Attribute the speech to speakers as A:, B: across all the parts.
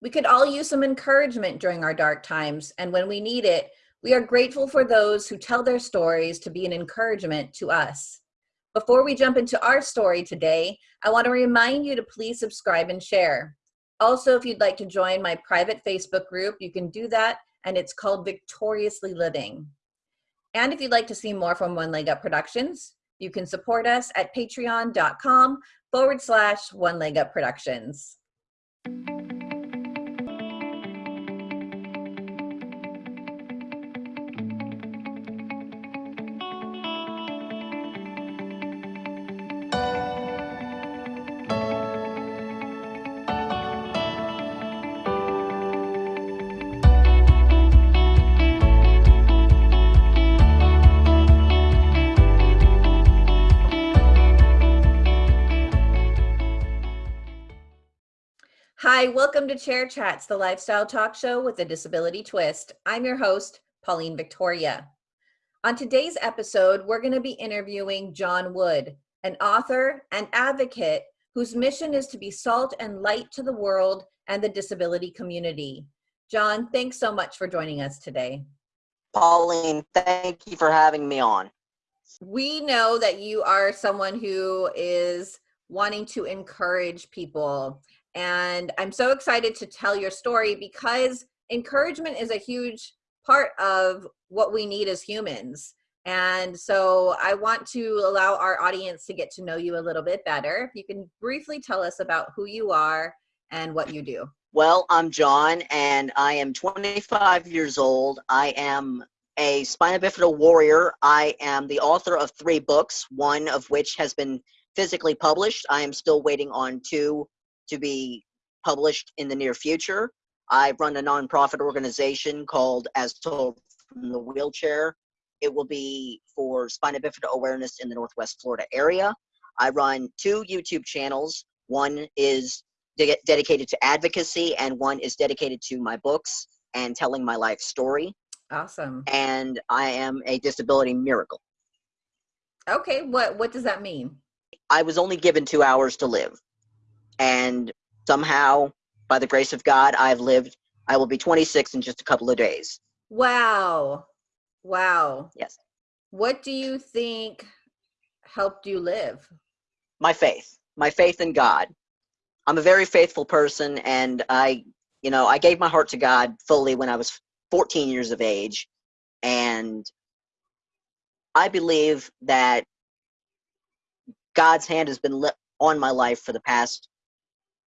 A: We could all use some encouragement during our dark times, and when we need it, we are grateful for those who tell their stories to be an encouragement to us. Before we jump into our story today, I want to remind you to please subscribe and share. Also, if you'd like to join my private Facebook group, you can do that, and it's called Victoriously Living. And if you'd like to see more from One Leg Up Productions, you can support us at patreon.com forward slash One Leg Up Productions. Hi, welcome to Chair Chats, the lifestyle talk show with a disability twist. I'm your host, Pauline Victoria. On today's episode, we're going to be interviewing John Wood, an author and advocate whose mission is to be salt and light to the world and the disability community. John, thanks so much for joining us today.
B: Pauline, thank you for having me on.
A: We know that you are someone who is wanting to encourage people and I'm so excited to tell your story because encouragement is a huge part of what we need as humans. And so I want to allow our audience to get to know you a little bit better. If you can briefly tell us about who you are and what you do.
B: Well, I'm John and I am 25 years old. I am a spina bifida warrior. I am the author of three books, one of which has been physically published. I am still waiting on two to be published in the near future. I run a nonprofit organization called As Told from the Wheelchair. It will be for spina bifida awareness in the Northwest Florida area. I run two YouTube channels. One is de dedicated to advocacy, and one is dedicated to my books and telling my life story.
A: Awesome.
B: And I am a disability miracle.
A: Okay, what what does that mean?
B: I was only given two hours to live and somehow by the grace of god i've lived i will be 26 in just a couple of days.
A: Wow. Wow.
B: Yes.
A: What do you think helped you live?
B: My faith. My faith in god. I'm a very faithful person and i you know i gave my heart to god fully when i was 14 years of age. And i believe that god's hand has been on my life for the past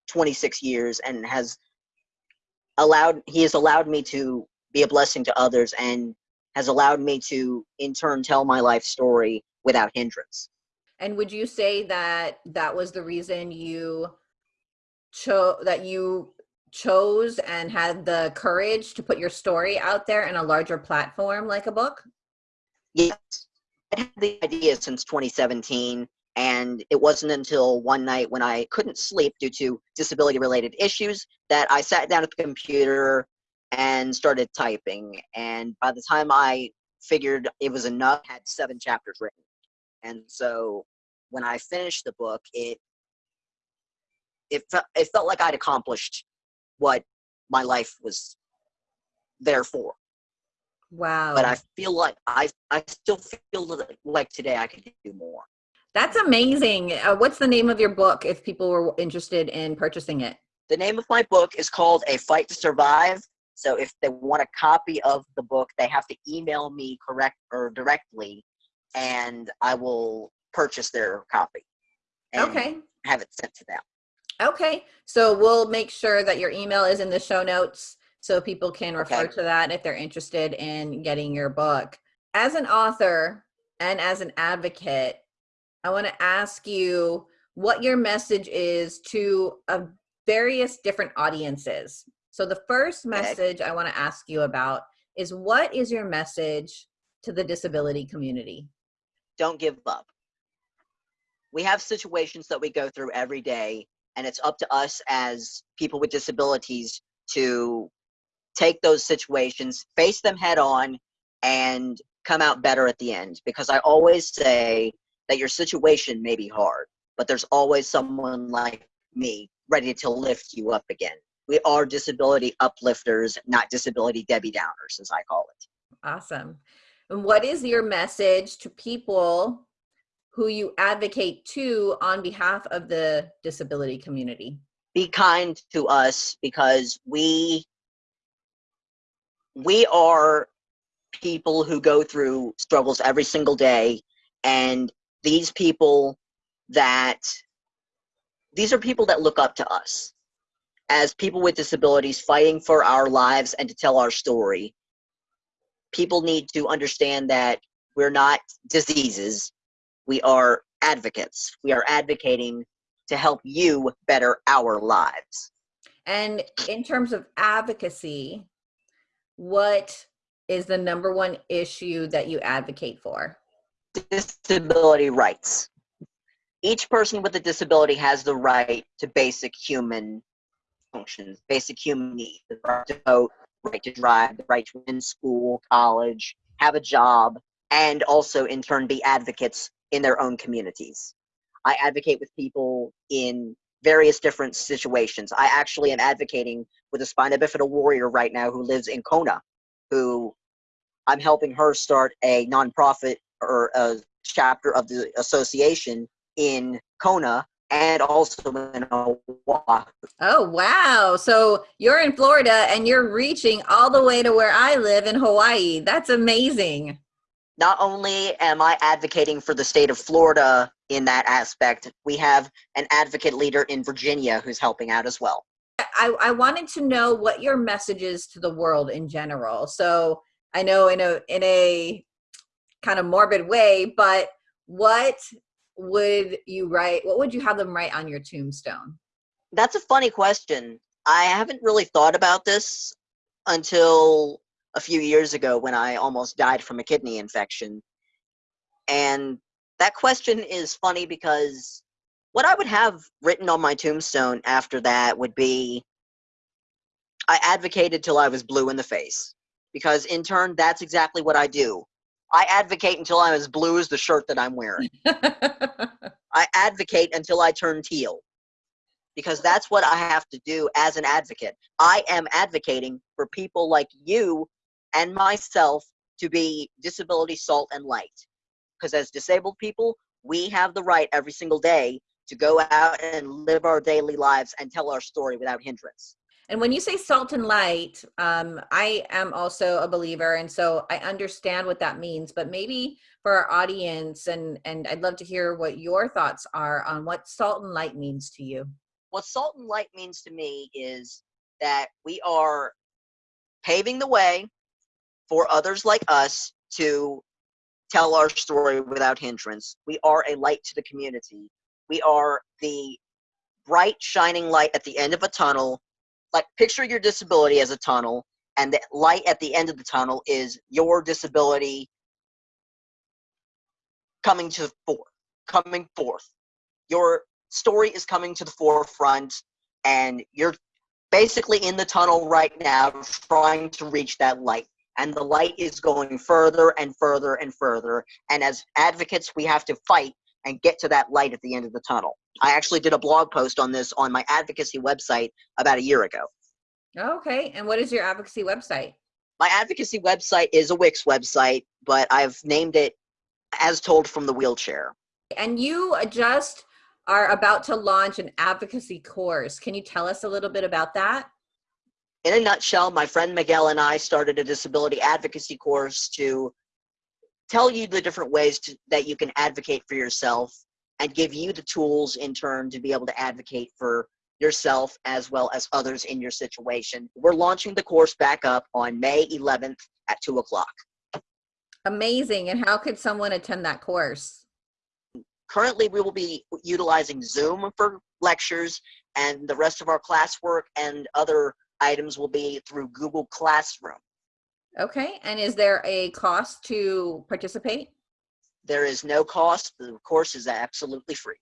B: 26 years and has allowed he has allowed me to be a blessing to others and has allowed me to in turn tell my life story without hindrance.
A: And would you say that that was the reason you chose that you chose and had the courage to put your story out there in a larger platform like a book?
B: Yes. I had the idea since 2017 and it wasn't until one night when I couldn't sleep due to disability related issues that I sat down at the computer and started typing. And by the time I figured it was enough, I had seven chapters written. And so when I finished the book, it it felt it felt like I'd accomplished what my life was there for.
A: Wow.
B: But I feel like I I still feel like today I could do more.
A: That's amazing. Uh, what's the name of your book if people were interested in purchasing it?
B: The name of my book is called A Fight to Survive. So if they want a copy of the book, they have to email me correct or directly and I will purchase their copy.
A: okay.
B: Have it sent to them.
A: Okay. So we'll make sure that your email is in the show notes so people can refer okay. to that if they're interested in getting your book. As an author and as an advocate, I want to ask you what your message is to a various different audiences. So the first message I want to ask you about is what is your message to the disability community?
B: Don't give up. We have situations that we go through every day, and it's up to us as people with disabilities to take those situations, face them head on, and come out better at the end. Because I always say that your situation may be hard, but there's always someone like me ready to lift you up again. We are disability uplifters, not disability Debbie Downers, as I call it.
A: Awesome. And what is your message to people who you advocate to on behalf of the disability community?
B: Be kind to us because we we are people who go through struggles every single day and these people that these are people that look up to us as people with disabilities fighting for our lives and to tell our story. People need to understand that we're not diseases. We are advocates. We are advocating to help you better our lives.
A: And in terms of advocacy what is the number one issue that you advocate for?
B: Disability rights. Each person with a disability has the right to basic human functions, basic human needs, the right to vote, right to drive, the right to attend school, college, have a job, and also in turn be advocates in their own communities. I advocate with people in various different situations. I actually am advocating with a spina bifida warrior right now who lives in Kona, who I'm helping her start a nonprofit or a chapter of the association in Kona and also in Oahu.
A: Oh, wow. So you're in Florida and you're reaching all the way to where I live in Hawaii. That's amazing.
B: Not only am I advocating for the state of Florida in that aspect, we have an advocate leader in Virginia who's helping out as well.
A: I, I wanted to know what your message is to the world in general. So I know in a in a kind of morbid way, but what would you write? What would you have them write on your tombstone?
B: That's a funny question. I haven't really thought about this until a few years ago when I almost died from a kidney infection. And that question is funny because what I would have written on my tombstone after that would be I advocated till I was blue in the face. Because in turn, that's exactly what I do. I advocate until I'm as blue as the shirt that I'm wearing. I advocate until I turn teal. Because that's what I have to do as an advocate. I am advocating for people like you and myself to be disability salt and light. Because as disabled people, we have the right every single day to go out and live our daily lives and tell our story without hindrance.
A: And when you say salt and light, um, I am also a believer, and so I understand what that means. But maybe for our audience, and and I'd love to hear what your thoughts are on what salt and light means to you.
B: What salt and light means to me is that we are paving the way for others like us to tell our story without hindrance. We are a light to the community. We are the bright, shining light at the end of a tunnel. Like, picture your disability as a tunnel, and the light at the end of the tunnel is your disability coming to forth, coming forth. Your story is coming to the forefront, and you're basically in the tunnel right now trying to reach that light and the light is going further and further and further. And as advocates, we have to fight and get to that light at the end of the tunnel. I actually did a blog post on this on my advocacy website about a year ago.
A: Okay. And what is your advocacy website?
B: My advocacy website is a Wix website, but I've named it as told from the wheelchair.
A: And you just are about to launch an advocacy course. Can you tell us a little bit about that?
B: in a nutshell, my friend Miguel and I started a disability advocacy course to tell you the different ways to, that you can advocate for yourself and give you the tools in turn to be able to advocate for yourself as well as others in your situation. We're launching the course back up on May 11th at 2 o'clock.
A: Amazing. And how could someone attend that course?
B: Currently, we will be utilizing Zoom for lectures and the rest of our classwork and other items will be through Google Classroom.
A: Okay, and is there a cost to participate?
B: There is no cost. The course is absolutely free.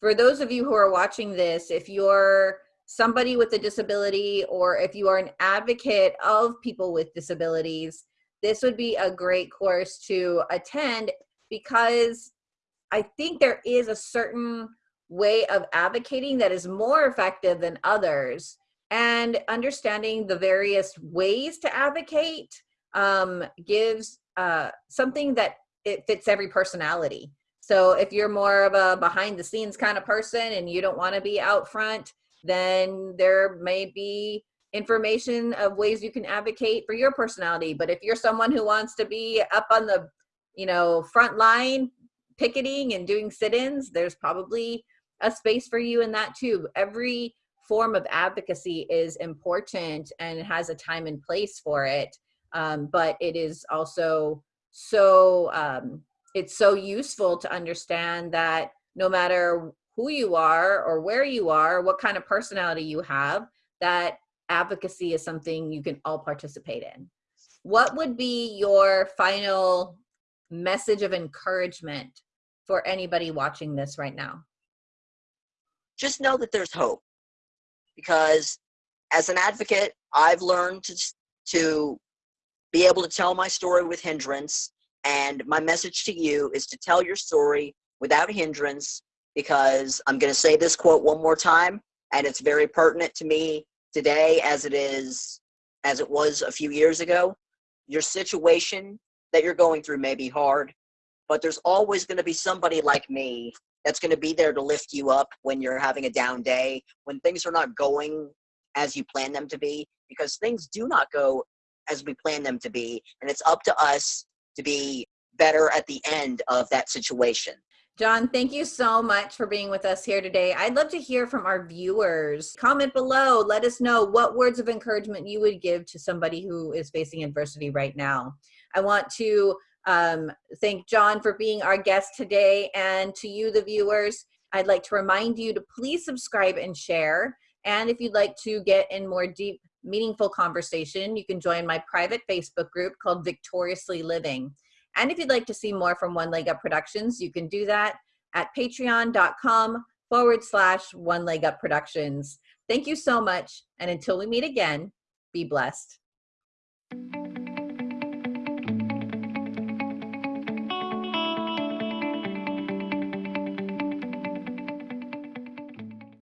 A: For those of you who are watching this, if you're somebody with a disability or if you are an advocate of people with disabilities, this would be a great course to attend because I think there is a certain way of advocating that is more effective than others and understanding the various ways to advocate um, gives uh, something that it fits every personality. So if you're more of a behind the scenes kind of person and you don't want to be out front, then there may be information of ways you can advocate for your personality. But if you're someone who wants to be up on the, you know, front line picketing and doing sit-ins, there's probably a space for you in that too. Every form of advocacy is important and has a time and place for it. Um, but it is also so, um, it's so useful to understand that no matter who you are or where you are, what kind of personality you have, that advocacy is something you can all participate in. What would be your final message of encouragement for anybody watching this right now?
B: Just know that there's hope because as an advocate, I've learned to, to be able to tell my story with hindrance. And my message to you is to tell your story without hindrance because I'm going to say this quote one more time, and it's very pertinent to me today as it is as it was a few years ago. Your situation that you're going through may be hard, but there's always going to be somebody like me that's going to be there to lift you up when you're having a down day, when things are not going as you plan them to be, because things do not go as we plan them to be. And it's up to us to be better at the end of that situation.
A: John, thank you so much for being with us here today. I'd love to hear from our viewers. Comment below, let us know what words of encouragement you would give to somebody who is facing adversity right now. I want to um, thank John for being our guest today and to you, the viewers, I'd like to remind you to please subscribe and share. And if you'd like to get in more deep, meaningful conversation, you can join my private Facebook group called Victoriously Living. And if you'd like to see more from One Leg Up Productions, you can do that at patreon.com forward slash One Leg Up Productions. Thank you so much. And until we meet again, be blessed.